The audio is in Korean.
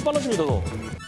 빨라집니다, 더.